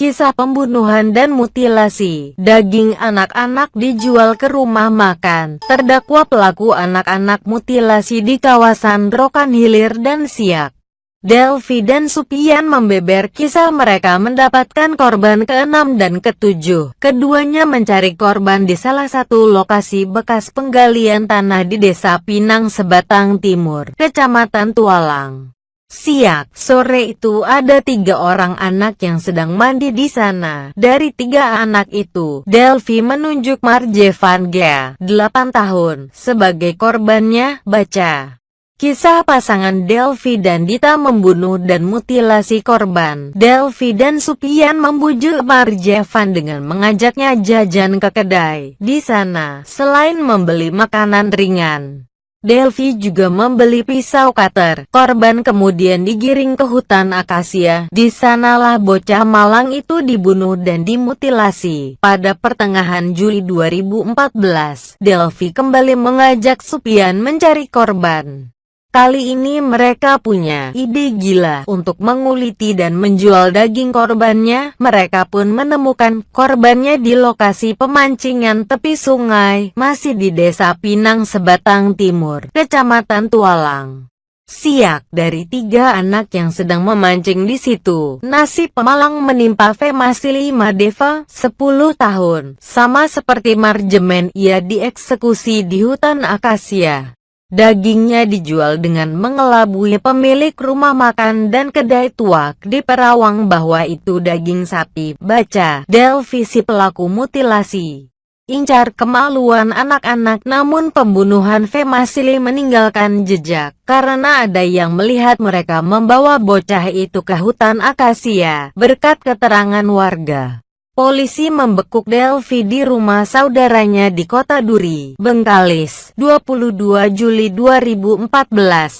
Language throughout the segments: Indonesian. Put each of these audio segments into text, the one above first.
Kisah pembunuhan dan mutilasi daging anak-anak dijual ke rumah makan. Terdakwa pelaku anak-anak mutilasi di kawasan Rokan Hilir dan Siak. Delvi dan Supian membeber kisah mereka mendapatkan korban ke-6 dan ke-7. Keduanya mencari korban di salah satu lokasi bekas penggalian tanah di Desa Pinang Sebatang Timur, Kecamatan Tualang. Siak, sore itu ada tiga orang anak yang sedang mandi di sana. Dari tiga anak itu, Delvi menunjuk Marje Van Gea, 8 tahun, sebagai korbannya, baca. Kisah pasangan Delvi dan Dita membunuh dan mutilasi korban. Delvi dan Supian membujuk Marje Van dengan mengajaknya jajan ke kedai. Di sana, selain membeli makanan ringan, Delvi juga membeli pisau cutter. Korban kemudian digiring ke hutan akasia. Di sanalah bocah malang itu dibunuh dan dimutilasi. Pada pertengahan Juli 2014, Delvi kembali mengajak Supian mencari korban. Kali ini mereka punya ide gila untuk menguliti dan menjual daging korbannya. Mereka pun menemukan korbannya di lokasi pemancingan tepi sungai, masih di desa Pinang Sebatang Timur, Kecamatan Tualang. Siak dari tiga anak yang sedang memancing di situ. Nasib pemalang menimpa Femasili Madeva, 10 tahun. Sama seperti Marjemen, ia dieksekusi di hutan akasia. Dagingnya dijual dengan mengelabui pemilik rumah makan dan kedai tuak di Perawang bahwa itu daging sapi. Baca, Delvisi pelaku mutilasi. Incar kemaluan anak-anak namun pembunuhan Femasili meninggalkan jejak karena ada yang melihat mereka membawa bocah itu ke hutan akasia berkat keterangan warga. Polisi membekuk Delvi di rumah saudaranya di kota Duri, Bengkalis, 22 Juli 2014.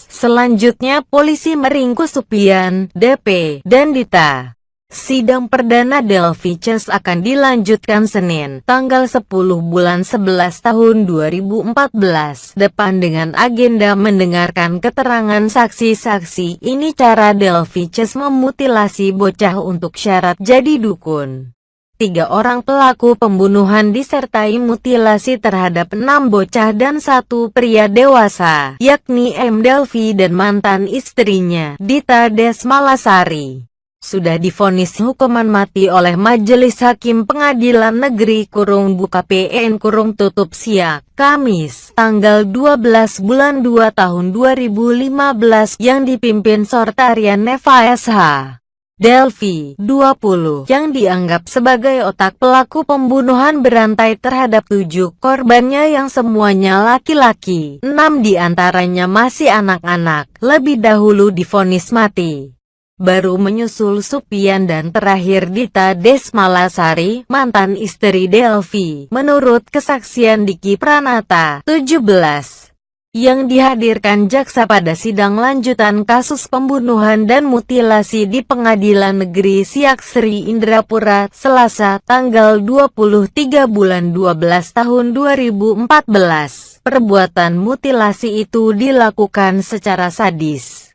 Selanjutnya polisi meringkus Supian, DP, dan Dita. Sidang perdana Delvi Chess akan dilanjutkan Senin, tanggal 10 bulan 11 tahun 2014, depan dengan agenda mendengarkan keterangan saksi-saksi. Ini cara Delvi Chess memutilasi bocah untuk syarat jadi dukun. Tiga orang pelaku pembunuhan disertai mutilasi terhadap enam bocah dan satu pria dewasa, yakni M. Delvi dan mantan istrinya, Dita Desmalasari. Sudah difonis hukuman mati oleh Majelis Hakim Pengadilan Negeri Kurung Buka PN Kurung Tutup Siak, Kamis, tanggal 12 bulan 2 tahun 2015 yang dipimpin Sortarian Neva SH. Delvi, 20, yang dianggap sebagai otak pelaku pembunuhan berantai terhadap tujuh korbannya yang semuanya laki-laki. Enam di antaranya masih anak-anak, lebih dahulu difonis mati. Baru menyusul Supian dan terakhir Dita Desmalasari, mantan istri Delvi. Menurut kesaksian Diki Pranata, 17 yang dihadirkan jaksa pada sidang lanjutan kasus pembunuhan dan mutilasi di Pengadilan Negeri Siak Sri Indrapura, Selasa, tanggal 23 bulan 12 tahun 2014. Perbuatan mutilasi itu dilakukan secara sadis.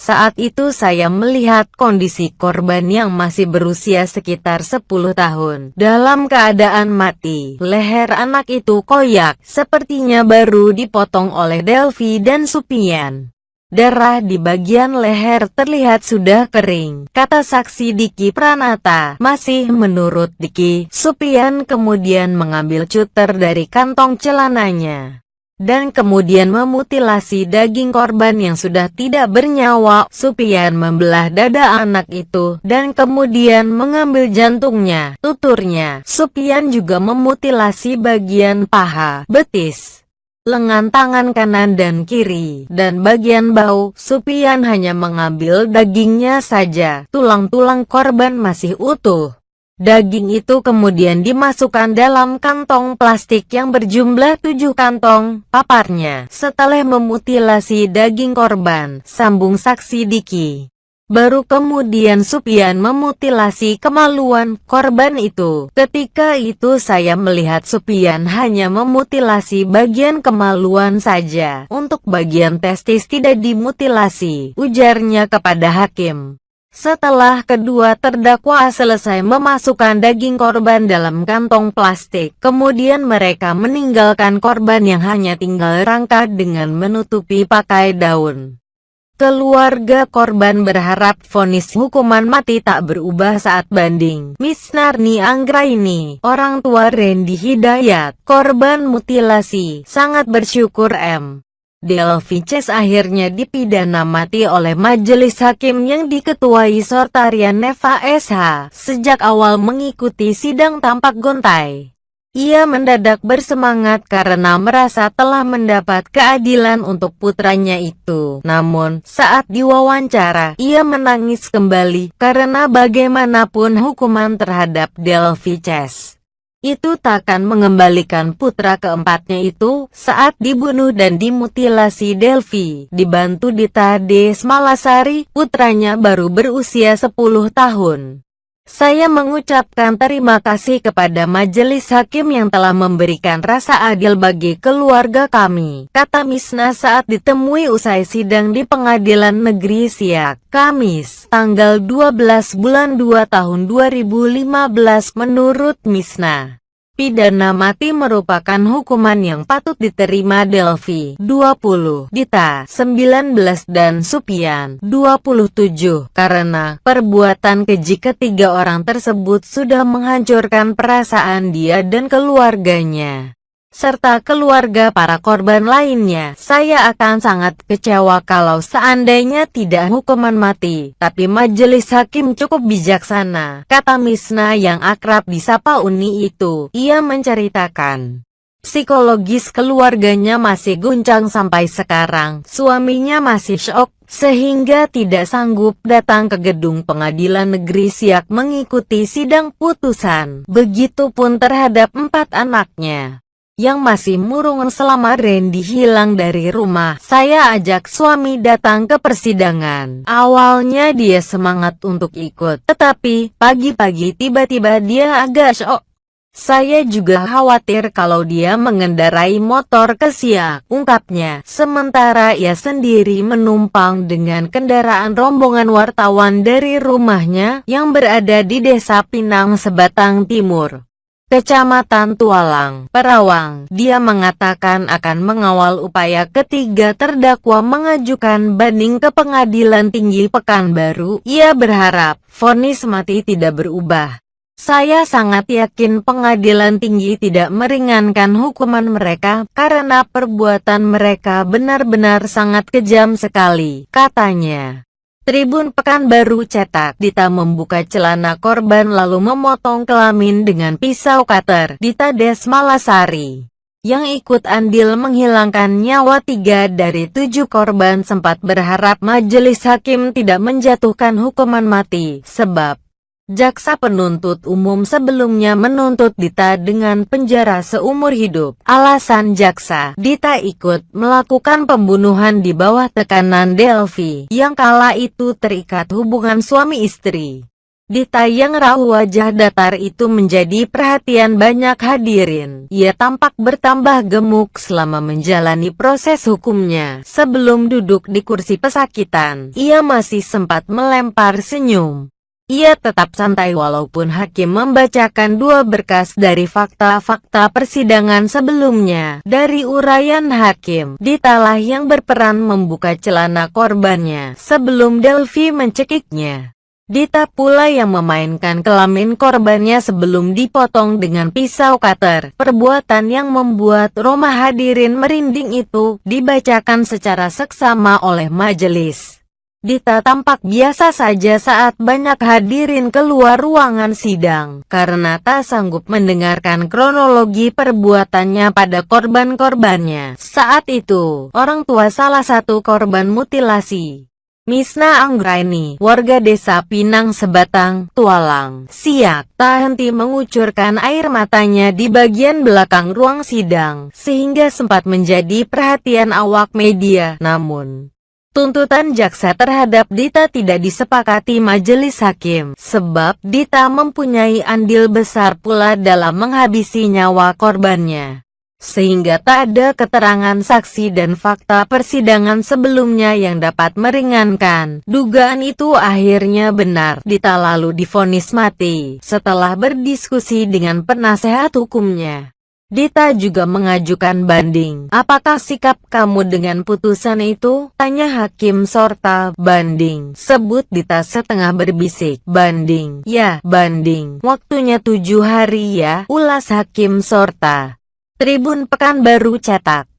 Saat itu saya melihat kondisi korban yang masih berusia sekitar 10 tahun. Dalam keadaan mati, leher anak itu koyak, sepertinya baru dipotong oleh Delvi dan Supian. Darah di bagian leher terlihat sudah kering, kata saksi Diki Pranata. Masih menurut Diki, Supian kemudian mengambil cutter dari kantong celananya dan kemudian memutilasi daging korban yang sudah tidak bernyawa. Supian membelah dada anak itu, dan kemudian mengambil jantungnya, tuturnya. Supian juga memutilasi bagian paha, betis, lengan tangan kanan dan kiri, dan bagian bau. Supian hanya mengambil dagingnya saja, tulang-tulang korban masih utuh. Daging itu kemudian dimasukkan dalam kantong plastik yang berjumlah tujuh kantong, paparnya. Setelah memutilasi daging korban, sambung saksi Diki. Baru kemudian Supian memutilasi kemaluan korban itu. Ketika itu saya melihat Supian hanya memutilasi bagian kemaluan saja. Untuk bagian testis tidak dimutilasi, ujarnya kepada hakim. Setelah kedua terdakwa selesai memasukkan daging korban dalam kantong plastik, kemudian mereka meninggalkan korban yang hanya tinggal rangka dengan menutupi pakai daun. Keluarga korban berharap vonis hukuman mati tak berubah saat banding. Miss Narni Anggraini, orang tua Randy Hidayat, korban mutilasi, sangat bersyukur M. Delvices akhirnya dipidana mati oleh majelis hakim yang diketuai Sortarian Neva SH. Sejak awal mengikuti sidang tampak gontai. Ia mendadak bersemangat karena merasa telah mendapat keadilan untuk putranya itu. Namun, saat diwawancara, ia menangis kembali karena bagaimanapun hukuman terhadap Delvices itu takkan mengembalikan putra keempatnya itu saat dibunuh dan dimutilasi Delvi. Dibantu Dita Des Malasari, putranya baru berusia 10 tahun. Saya mengucapkan terima kasih kepada majelis hakim yang telah memberikan rasa adil bagi keluarga kami, kata Misna saat ditemui usai sidang di pengadilan negeri Siak, Kamis, tanggal 12 bulan 2 tahun 2015 menurut Misna. Pidana mati merupakan hukuman yang patut diterima Delvi 20, Dita 19 dan Supian 27 karena perbuatan keji ketiga orang tersebut sudah menghancurkan perasaan dia dan keluarganya serta keluarga para korban lainnya. Saya akan sangat kecewa kalau seandainya tidak hukuman mati, tapi majelis hakim cukup bijaksana, kata Misna yang akrab disapa Uni itu. Ia menceritakan. Psikologis keluarganya masih guncang sampai sekarang, suaminya masih shock, sehingga tidak sanggup datang ke gedung pengadilan negeri Siak mengikuti sidang putusan. Begitupun terhadap empat anaknya yang masih murung selama Randy hilang dari rumah. Saya ajak suami datang ke persidangan. Awalnya dia semangat untuk ikut, tetapi pagi-pagi tiba-tiba dia agak shock. Saya juga khawatir kalau dia mengendarai motor ke siak, ungkapnya. Sementara ia sendiri menumpang dengan kendaraan rombongan wartawan dari rumahnya yang berada di desa Pinang Sebatang Timur. Kecamatan Tualang, Perawang. Dia mengatakan akan mengawal upaya ketiga terdakwa mengajukan banding ke Pengadilan Tinggi Pekanbaru. Ia berharap vonis mati tidak berubah. Saya sangat yakin pengadilan tinggi tidak meringankan hukuman mereka karena perbuatan mereka benar-benar sangat kejam sekali, katanya. Tribun Pekanbaru cetak, Dita membuka celana korban lalu memotong kelamin dengan pisau cutter. Dita Desmalasari yang ikut andil menghilangkan nyawa tiga dari tujuh korban sempat berharap majelis hakim tidak menjatuhkan hukuman mati, sebab Jaksa penuntut umum sebelumnya menuntut Dita dengan penjara seumur hidup. Alasan jaksa, Dita ikut melakukan pembunuhan di bawah tekanan Delvi, yang kala itu terikat hubungan suami istri. Dita yang rahu wajah datar itu menjadi perhatian banyak hadirin. Ia tampak bertambah gemuk selama menjalani proses hukumnya. Sebelum duduk di kursi pesakitan, ia masih sempat melempar senyum. Ia tetap santai walaupun hakim membacakan dua berkas dari fakta-fakta persidangan sebelumnya. Dari urayan hakim, Ditalah yang berperan membuka celana korbannya sebelum Delvi mencekiknya. Dita pula yang memainkan kelamin korbannya sebelum dipotong dengan pisau cutter. Perbuatan yang membuat Roma hadirin merinding itu dibacakan secara seksama oleh majelis. Dita tampak biasa saja saat banyak hadirin keluar ruangan sidang, karena tak sanggup mendengarkan kronologi perbuatannya pada korban-korbannya. Saat itu, orang tua salah satu korban mutilasi, Misna Anggraini, warga desa Pinang Sebatang, Tualang, Siak, tak henti mengucurkan air matanya di bagian belakang ruang sidang, sehingga sempat menjadi perhatian awak media. Namun, Tuntutan jaksa terhadap Dita tidak disepakati majelis hakim, sebab Dita mempunyai andil besar pula dalam menghabisi nyawa korbannya. sehingga tak ada keterangan saksi dan fakta persidangan sebelumnya yang dapat meringankan. Dugaan itu akhirnya benar. Dita lalu difonis mati setelah berdiskusi dengan penasehat hukumnya. Dita juga mengajukan banding. Apakah sikap kamu dengan putusan itu? Tanya Hakim Sorta. Banding. Sebut Dita setengah berbisik. Banding. Ya, banding. Waktunya tujuh hari ya. Ulas Hakim Sorta. Tribun Pekanbaru cetak.